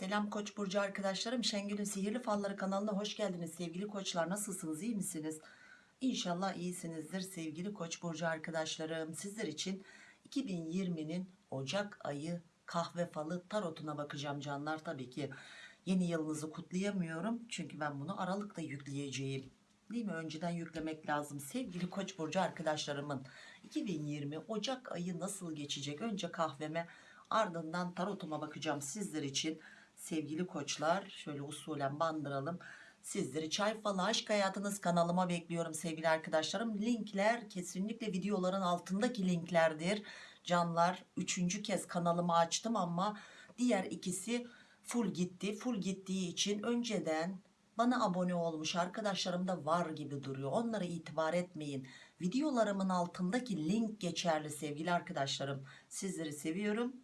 Selam Koç burcu arkadaşlarım. Şengül'ün Sihirli Falları kanalına hoş geldiniz sevgili koçlar. Nasılsınız? iyi misiniz? İnşallah iyisinizdir sevgili Koç burcu arkadaşlarım. Sizler için 2020'nin Ocak ayı kahve falı tarotuna bakacağım canlar. Tabii ki yeni yılınızı kutlayamıyorum. Çünkü ben bunu Aralık'ta yükleyeceğim. Değil mi? Önceden yüklemek lazım. Sevgili Koç burcu arkadaşlarımın 2020 Ocak ayı nasıl geçecek? Önce kahveme ardından tarotuma bakacağım sizler için. Sevgili koçlar şöyle usulen bandıralım. Sizleri çay falı aşk hayatınız kanalıma bekliyorum sevgili arkadaşlarım. Linkler kesinlikle videoların altındaki linklerdir. Canlar üçüncü kez kanalımı açtım ama diğer ikisi full gitti. Full gittiği için önceden bana abone olmuş arkadaşlarım da var gibi duruyor. Onlara itibar etmeyin. Videolarımın altındaki link geçerli sevgili arkadaşlarım. Sizleri seviyorum.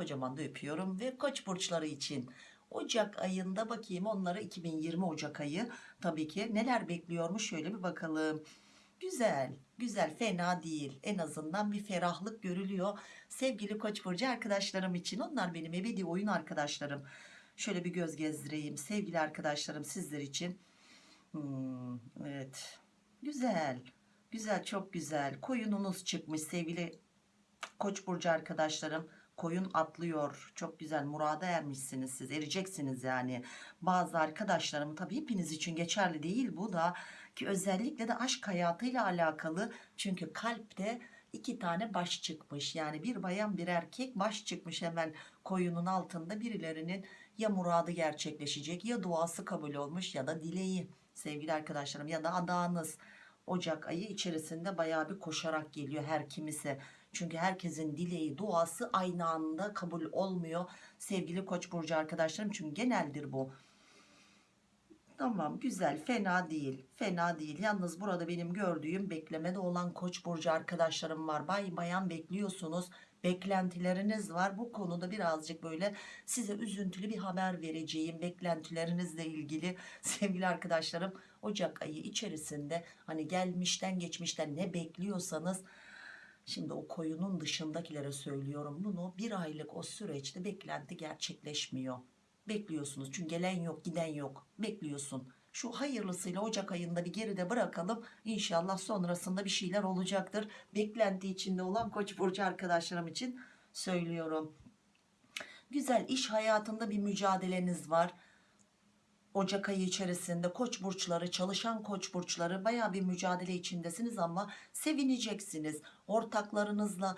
Kocaman da öpüyorum ve koç burçları için Ocak ayında bakayım onlara 2020 Ocak ayı tabii ki neler bekliyormuş şöyle bir bakalım. Güzel, güzel, fena değil. En azından bir ferahlık görülüyor. Sevgili Koç burcu arkadaşlarım için onlar benim ebedi oyun arkadaşlarım. Şöyle bir göz gezdireyim sevgili arkadaşlarım sizler için. Hmm, evet. Güzel. Güzel, çok güzel. Koyununuz çıkmış sevgili Koç burcu arkadaşlarım koyun atlıyor. Çok güzel murada ermişsiniz siz ereceksiniz yani. Bazı arkadaşlarım tabii hepiniz için geçerli değil bu da ki özellikle de aşk hayatıyla alakalı. Çünkü kalpte iki tane baş çıkmış. Yani bir bayan bir erkek baş çıkmış hemen koyunun altında. Birilerinin ya muradı gerçekleşecek ya duası kabul olmuş ya da dileği. Sevgili arkadaşlarım ya da adağınız. Ocak ayı içerisinde bayağı bir koşarak geliyor her kimisi çünkü herkesin dileği, duası aynı anda kabul olmuyor. Sevgili Koç burcu arkadaşlarım çünkü geneldir bu. Tamam güzel fena değil fena değil yalnız burada benim gördüğüm beklemede olan koç burcu arkadaşlarım var bay bayan bekliyorsunuz beklentileriniz var bu konuda birazcık böyle size üzüntülü bir haber vereceğim beklentilerinizle ilgili sevgili arkadaşlarım Ocak ayı içerisinde hani gelmişten geçmişten ne bekliyorsanız Şimdi o koyunun dışındakilere söylüyorum bunu bir aylık o süreçte beklenti gerçekleşmiyor. Bekliyorsunuz çünkü gelen yok giden yok bekliyorsun. Şu hayırlısıyla Ocak ayında bir geride bırakalım. İnşallah sonrasında bir şeyler olacaktır. Beklenti içinde olan Koç burcu arkadaşlarım için söylüyorum. Güzel iş hayatında bir mücadeleniz var. Ocak ayı içerisinde koç burçları çalışan koç burçları baya bir mücadele içindesiniz ama sevineceksiniz. Ortaklarınızla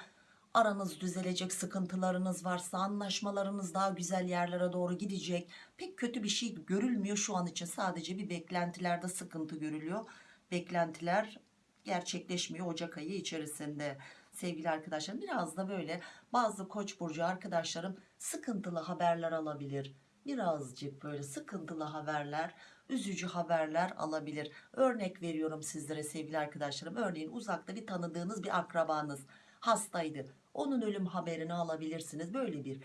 aranız düzelecek sıkıntılarınız varsa anlaşmalarınız daha güzel yerlere doğru gidecek. Pek kötü bir şey görülmüyor şu an için. Sadece bir beklentilerde sıkıntı görülüyor. Beklentiler gerçekleşmiyor Ocak ayı içerisinde. Sevgili arkadaşlarım biraz da böyle bazı koç burcu arkadaşlarım sıkıntılı haberler alabilir birazcık böyle sıkıntılı haberler üzücü haberler alabilir. Örnek veriyorum sizlere sevgili arkadaşlarım. Örneğin uzakta bir tanıdığınız bir akrabanız hastaydı. Onun ölüm haberini alabilirsiniz. Böyle bir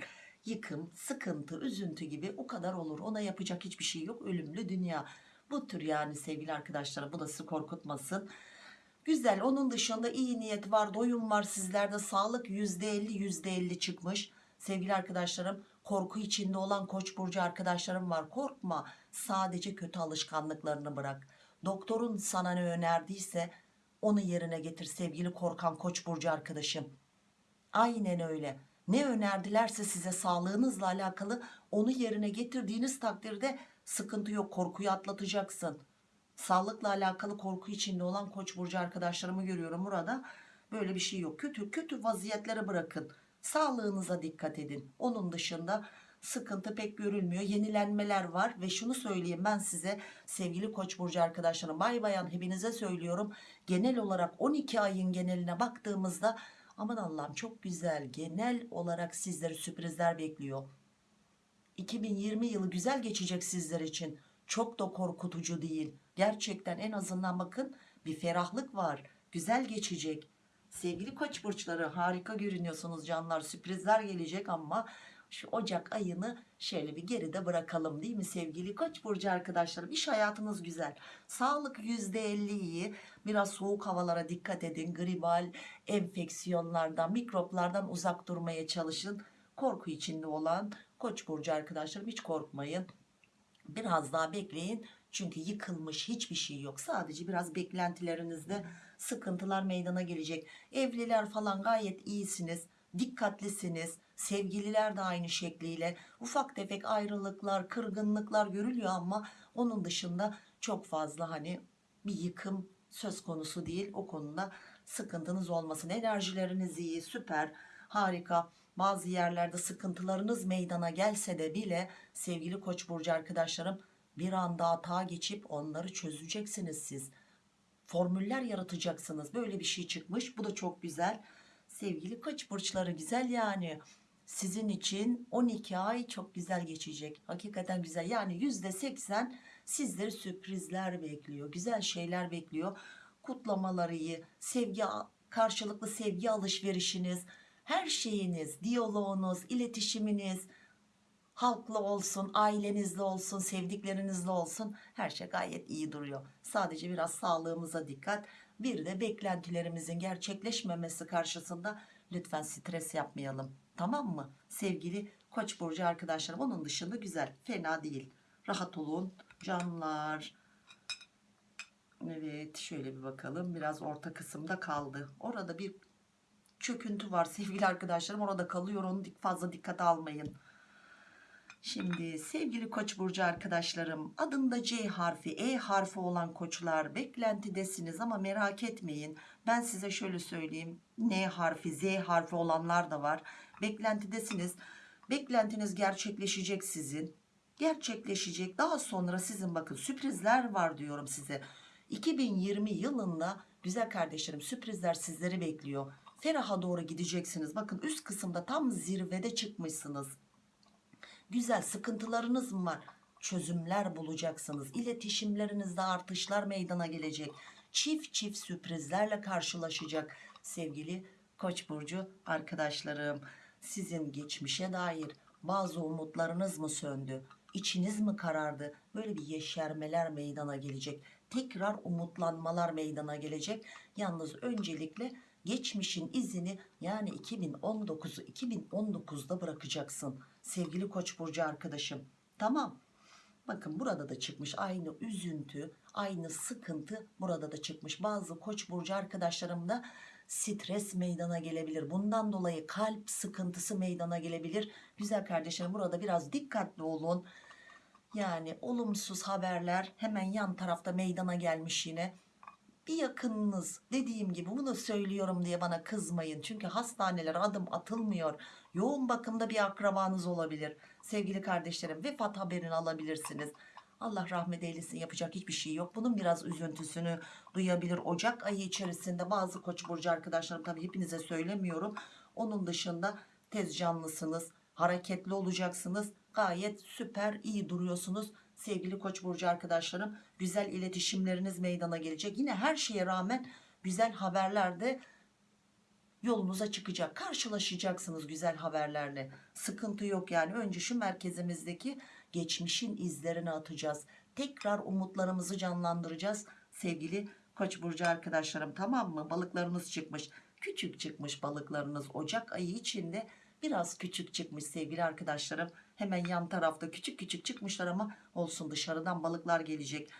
yıkım sıkıntı üzüntü gibi o kadar olur. Ona yapacak hiçbir şey yok. Ölümlü dünya. Bu tür yani sevgili arkadaşlarım bu da sizi korkutmasın. Güzel. Onun dışında iyi niyet var doyum var. Sizlerde sağlık %50 %50 çıkmış. Sevgili arkadaşlarım korku içinde olan koç burcu arkadaşlarım var. Korkma sadece kötü alışkanlıklarını bırak. Doktorun sana ne önerdiyse onu yerine getir sevgili korkan koç burcu arkadaşım. Aynen öyle. Ne önerdilerse size sağlığınızla alakalı onu yerine getirdiğiniz takdirde sıkıntı yok korkuyu atlatacaksın. Sağlıkla alakalı korku içinde olan koç burcu arkadaşlarımı görüyorum burada. Böyle bir şey yok. Kötü kötü vaziyetlere bırakın sağlığınıza dikkat edin. Onun dışında sıkıntı pek görülmüyor. Yenilenmeler var ve şunu söyleyeyim ben size sevgili koç burcu arkadaşlarım. Bay bayan hepinize söylüyorum. Genel olarak 12 ayın geneline baktığımızda aman Allah'ım çok güzel genel olarak sizleri sürprizler bekliyor. 2020 yılı güzel geçecek sizler için. Çok da korkutucu değil. Gerçekten en azından bakın bir ferahlık var. Güzel geçecek sevgili koç burçları harika görünüyorsunuz canlar. Sürprizler gelecek ama şu Ocak ayını şöyle bir geride bırakalım değil mi sevgili koç burcu arkadaşlarım? İş hayatınız güzel. Sağlık %50 iyi biraz soğuk havalara dikkat edin. Gribal enfeksiyonlardan mikroplardan uzak durmaya çalışın. Korku içinde olan koç burcu arkadaşlarım hiç korkmayın. Biraz daha bekleyin çünkü yıkılmış hiçbir şey yok. Sadece biraz beklentilerinizde sıkıntılar meydana gelecek. Evliler falan gayet iyisiniz dikkatlisiniz sevgililer de aynı şekliyle. Ufak tefek ayrılıklar kırgınlıklar görülüyor ama onun dışında çok fazla hani bir yıkım söz konusu değil. O konuda sıkıntınız olmasın. Enerjileriniz iyi süper harika. Bazı yerlerde sıkıntılarınız meydana gelse de bile sevgili koç burcu arkadaşlarım bir anda hata geçip onları çözeceksiniz siz. Formüller yaratacaksınız. Böyle bir şey çıkmış. Bu da çok güzel. Sevgili koç burçları güzel yani. Sizin için 12 ay çok güzel geçecek. Hakikaten güzel. Yani yüzde 80 sizleri sürprizler bekliyor güzel şeyler bekliyor. Kutlamaları iyi sevgi karşılıklı sevgi alışverişiniz her şeyiniz diyaloğunuz iletişiminiz halkla olsun ailenizle olsun sevdiklerinizle olsun her şey gayet iyi duruyor. Sadece biraz sağlığımıza dikkat. Bir de beklentilerimizin gerçekleşmemesi karşısında lütfen stres yapmayalım. Tamam mı? Sevgili koç burcu arkadaşlarım onun dışında güzel fena değil. Rahat olun canlar. Evet şöyle bir bakalım. Biraz orta kısımda kaldı. Orada bir çöküntü var sevgili arkadaşlarım. Orada kalıyor onu fazla dikkate almayın Şimdi sevgili koç burcu arkadaşlarım adında C harfi E harfi olan koçlar beklentidesiniz ama merak etmeyin. Ben size şöyle söyleyeyim N harfi Z harfi olanlar da var. Beklentidesiniz. Beklentiniz gerçekleşecek sizin. Gerçekleşecek. Daha sonra sizin bakın sürprizler var diyorum size. 2020 yılında güzel kardeşlerim sürprizler sizleri bekliyor. Feraha doğru gideceksiniz. Bakın üst kısımda tam zirvede çıkmışsınız güzel sıkıntılarınız mı var? Çözümler bulacaksınız. İletişimlerinizde artışlar meydana gelecek. Çift çift sürprizlerle karşılaşacak sevgili koç burcu arkadaşlarım. Sizin geçmişe dair bazı umutlarınız mı söndü? İçiniz mi karardı? Böyle bir yeşermeler meydana gelecek. Tekrar umutlanmalar meydana gelecek. Yalnız öncelikle geçmişin izini yani 2019'u 2019'da bırakacaksın sevgili koç burcu arkadaşım. Tamam. Bakın burada da çıkmış aynı üzüntü aynı sıkıntı burada da çıkmış. Bazı koç burcu arkadaşlarımda stres meydana gelebilir. Bundan dolayı kalp sıkıntısı meydana gelebilir. Güzel kardeşlerim burada biraz dikkatli olun. Yani olumsuz haberler hemen yan tarafta meydana gelmiş yine bir yakınınız dediğim gibi bunu söylüyorum diye bana kızmayın. Çünkü hastanelere adım atılmıyor. Yoğun bakımda bir akrabanız olabilir sevgili kardeşlerim. Vefat haberini alabilirsiniz. Allah rahmet eylesin yapacak hiçbir şey yok. Bunun biraz üzüntüsünü duyabilir. Ocak ayı içerisinde bazı koç burcu arkadaşlarım tabi hepinize söylemiyorum. Onun dışında tez canlısınız hareketli olacaksınız. Gayet süper iyi duruyorsunuz sevgili koç burcu arkadaşlarım güzel iletişimleriniz meydana gelecek. Yine her şeye rağmen güzel haberlerde yolunuza çıkacak. Karşılaşacaksınız güzel haberlerle. Sıkıntı yok yani. Önce şu merkezimizdeki geçmişin izlerini atacağız. Tekrar umutlarımızı canlandıracağız. Sevgili koç burcu arkadaşlarım tamam mı? Balıklarınız çıkmış. Küçük çıkmış balıklarınız. Ocak ayı içinde biraz küçük çıkmış sevgili arkadaşlarım hemen yan tarafta küçük küçük çıkmışlar ama olsun dışarıdan balıklar gelecek.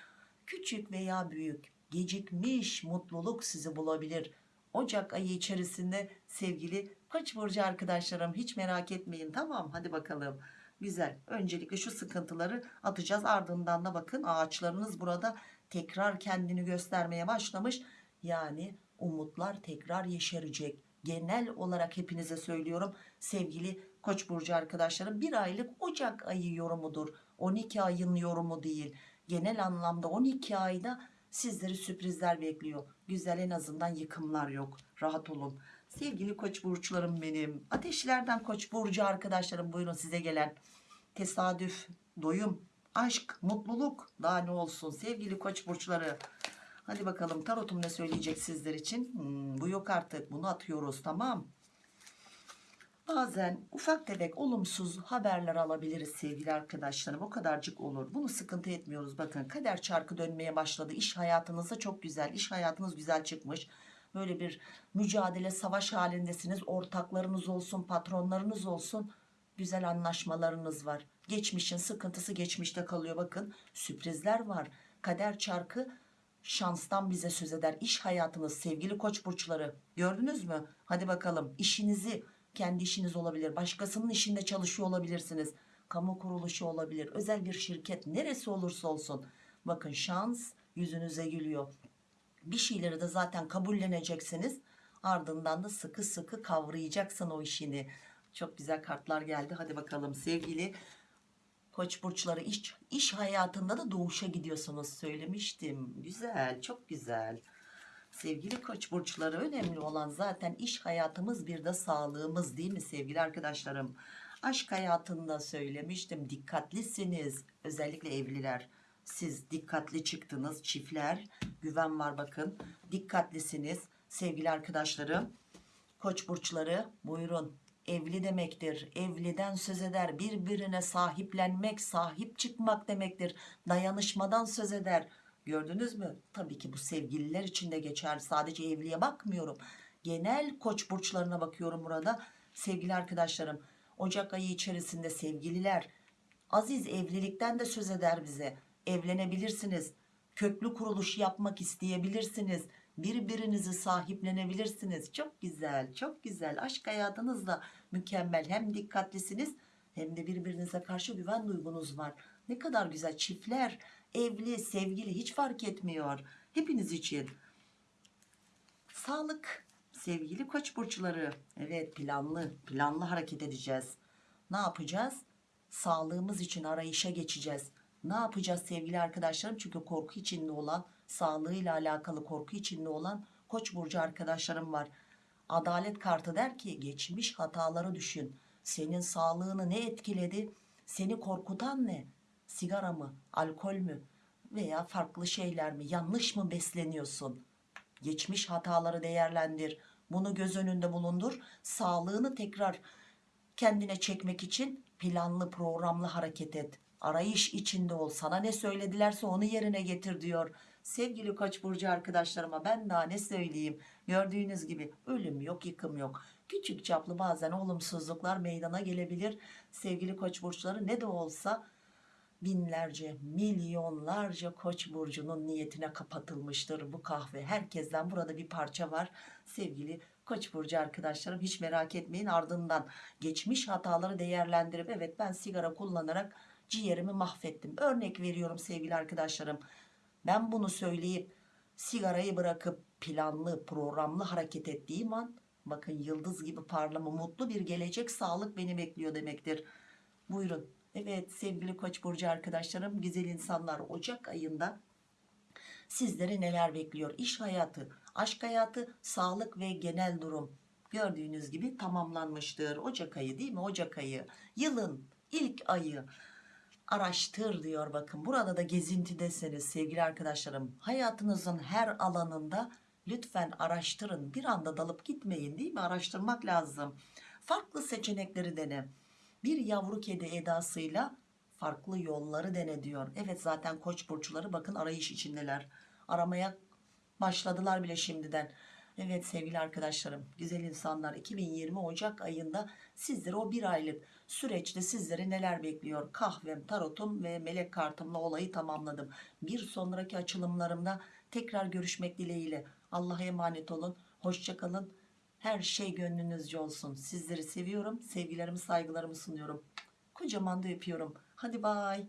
Küçük veya büyük gecikmiş mutluluk sizi bulabilir. Ocak ayı içerisinde sevgili Koç burcu arkadaşlarım hiç merak etmeyin. Tamam hadi bakalım. Güzel. Öncelikle şu sıkıntıları atacağız. Ardından da bakın ağaçlarınız burada tekrar kendini göstermeye başlamış. Yani umutlar tekrar yeşerecek. Genel olarak hepinize söylüyorum. Sevgili koç burcu arkadaşlarım bir aylık ocak ayı yorumudur. 12 ayın yorumu değil. Genel anlamda 12 ayda sizleri sürprizler bekliyor. Güzel en azından yıkımlar yok. Rahat olun. Sevgili koç burçlarım benim ateşlerden koç burcu arkadaşlarım buyurun size gelen tesadüf doyum aşk mutluluk daha ne olsun sevgili koç burçları. Hadi bakalım tarotum ne söyleyecek sizler için? Hmm, bu yok artık bunu atıyoruz tamam bazen ufak tefek olumsuz haberler alabiliriz sevgili arkadaşlarım o kadarcık olur bunu sıkıntı etmiyoruz bakın kader çarkı dönmeye başladı iş hayatınızda çok güzel iş hayatınız güzel çıkmış böyle bir mücadele savaş halindesiniz ortaklarınız olsun patronlarınız olsun güzel anlaşmalarınız var. Geçmişin sıkıntısı geçmişte kalıyor bakın. Sürprizler var. Kader çarkı şanstan bize söz eder. İş hayatınız sevgili koç burçları gördünüz mü? Hadi bakalım işinizi kendi işiniz olabilir. Başkasının işinde çalışıyor olabilirsiniz. Kamu kuruluşu olabilir. Özel bir şirket neresi olursa olsun. Bakın şans yüzünüze gülüyor. Bir şeyleri de zaten kabulleneceksiniz. Ardından da sıkı sıkı kavrayacaksın o işini. Çok güzel kartlar geldi. Hadi bakalım sevgili Koç burçları iş, iş hayatında da doğuşa gidiyorsunuz söylemiştim. Güzel, çok güzel. Sevgili koç burçları önemli olan zaten iş hayatımız bir de sağlığımız değil mi sevgili arkadaşlarım? Aşk hayatında söylemiştim dikkatlisiniz özellikle evliler. Siz dikkatli çıktınız çiftler güven var bakın dikkatlisiniz sevgili arkadaşlarım. Koç burçları buyurun evli demektir. Evliden söz eder. Birbirine sahiplenmek, sahip çıkmak demektir. Dayanışmadan söz eder. Gördünüz mü? Tabii ki bu sevgililer için de geçer. Sadece evliye bakmıyorum. Genel koç burçlarına bakıyorum burada. Sevgili arkadaşlarım, Ocak ayı içerisinde sevgililer aziz evlilikten de söz eder bize. Evlenebilirsiniz. Köklü kuruluş yapmak isteyebilirsiniz. Birbirinizi sahiplenebilirsiniz. Çok güzel, çok güzel. Aşk hayatınız da mükemmel. Hem dikkatlisiniz hem de birbirinize karşı güven duygunuz var. Ne kadar güzel. Çiftler, evli, sevgili hiç fark etmiyor. Hepiniz için. Sağlık, sevgili koç burçları. Evet planlı, planlı hareket edeceğiz. Ne yapacağız? Sağlığımız için arayışa geçeceğiz. Ne yapacağız sevgili arkadaşlarım? Çünkü korku içinde olan, sağlığıyla alakalı korku içinde olan koç burcu arkadaşlarım var. Adalet kartı der ki geçmiş hataları düşün. Senin sağlığını ne etkiledi? Seni korkutan ne? Sigara mı? Alkol mü? Veya farklı şeyler mi? Yanlış mı besleniyorsun? Geçmiş hataları değerlendir. Bunu göz önünde bulundur. Sağlığını tekrar kendine çekmek için planlı programlı hareket et. Arayış içinde ol. Sana ne söyledilerse onu yerine getir diyor. Sevgili Koç burcu arkadaşlarıma ben daha ne söyleyeyim? Gördüğünüz gibi ölüm yok, yıkım yok. Küçük çaplı bazen olumsuzluklar meydana gelebilir. Sevgili Koç burçları ne de olsa binlerce, milyonlarca Koç burcunun niyetine kapatılmıştır bu kahve. Herkesten burada bir parça var. Sevgili Koç burcu arkadaşlarım hiç merak etmeyin ardından geçmiş hataları değerlendirip evet ben sigara kullanarak ciğerimi mahvettim. Örnek veriyorum sevgili arkadaşlarım. Ben bunu söyleyip sigarayı bırakıp planlı programlı hareket ettiğim an bakın yıldız gibi parlama mutlu bir gelecek sağlık beni bekliyor demektir. Buyurun. Evet sevgili Koç burcu arkadaşlarım güzel insanlar Ocak ayında sizleri neler bekliyor? İş hayatı, aşk hayatı, sağlık ve genel durum gördüğünüz gibi tamamlanmıştır. Ocak ayı değil mi? Ocak ayı. Yılın ilk ayı. Araştır diyor bakın. Burada da gezintidesiniz sevgili arkadaşlarım. Hayatınızın her alanında lütfen araştırın. Bir anda dalıp gitmeyin değil mi? Araştırmak lazım. Farklı seçenekleri dene bir yavru kedi edasıyla farklı yolları dene diyor evet zaten koç burçları bakın arayış içindeler aramaya başladılar bile şimdiden Evet sevgili arkadaşlarım, güzel insanlar 2020 Ocak ayında sizlere o bir aylık süreçte sizleri neler bekliyor? Kahvem, tarotum ve melek kartımla olayı tamamladım. Bir sonraki açılımlarımda tekrar görüşmek dileğiyle. Allah'a emanet olun, hoşçakalın. Her şey gönlünüzce olsun. Sizleri seviyorum, sevgilerimi, saygılarımı sunuyorum. Kocaman da öpüyorum. Hadi bay.